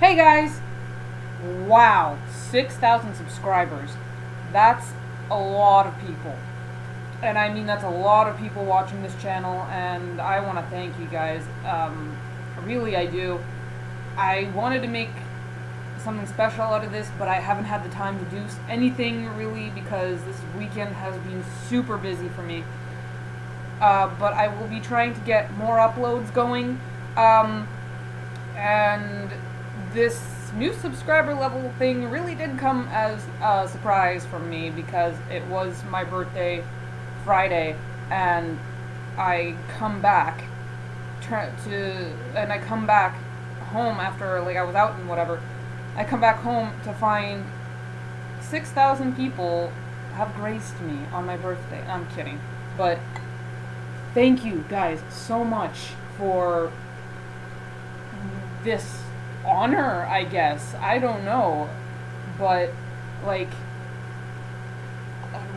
Hey guys! Wow, 6,000 subscribers. That's a lot of people. And I mean, that's a lot of people watching this channel, and I want to thank you guys. Um, really, I do. I wanted to make something special out of this, but I haven't had the time to do anything really because this weekend has been super busy for me. Uh, but I will be trying to get more uploads going. Um, this new subscriber level thing really did come as a surprise for me because it was my birthday Friday and I come back to and I come back home after like I was out and whatever I come back home to find 6,000 people have graced me on my birthday. I'm kidding. But thank you guys so much for this honor, I guess. I don't know. But, like,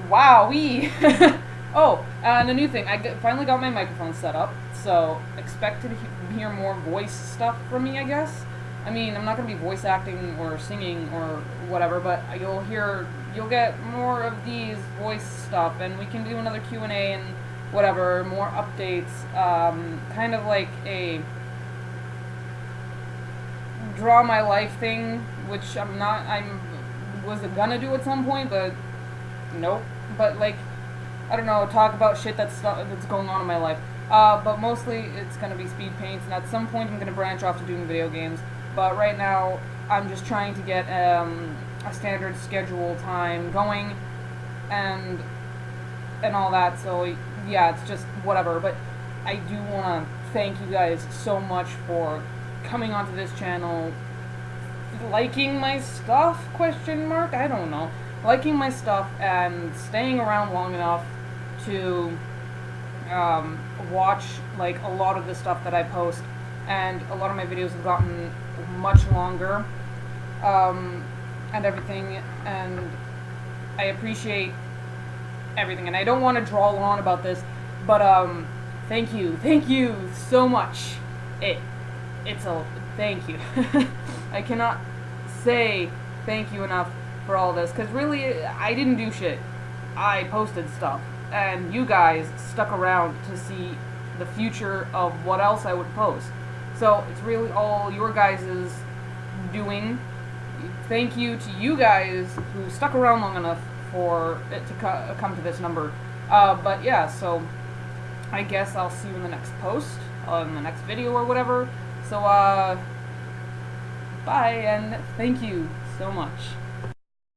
wowee. oh, and a new thing. I finally got my microphone set up, so expect to hear more voice stuff from me, I guess. I mean, I'm not going to be voice acting or singing or whatever, but you'll hear, you'll get more of these voice stuff, and we can do another Q&A and whatever, more updates, um, kind of like a draw my life thing, which I'm not, I'm, was gonna do at some point, but nope. But like, I don't know, talk about shit that's, that's going on in my life. Uh, but mostly it's gonna be speed paints, and at some point I'm gonna branch off to doing video games. But right now, I'm just trying to get um, a standard schedule time going, and and all that. So yeah, it's just whatever. But I do want to thank you guys so much for coming onto this channel, liking my stuff? Question mark. I don't know. Liking my stuff and staying around long enough to um, watch like a lot of the stuff that I post, and a lot of my videos have gotten much longer um, and everything, and I appreciate everything. And I don't want to draw on about this, but um, thank you, thank you so much. It, it's a thank you. I cannot say thank you enough for all this, because really, I didn't do shit. I posted stuff, and you guys stuck around to see the future of what else I would post. So it's really all your guys' doing. Thank you to you guys who stuck around long enough for it to co come to this number. Uh, but yeah, so I guess I'll see you in the next post, in the next video or whatever. So, uh, bye, and thank you so much.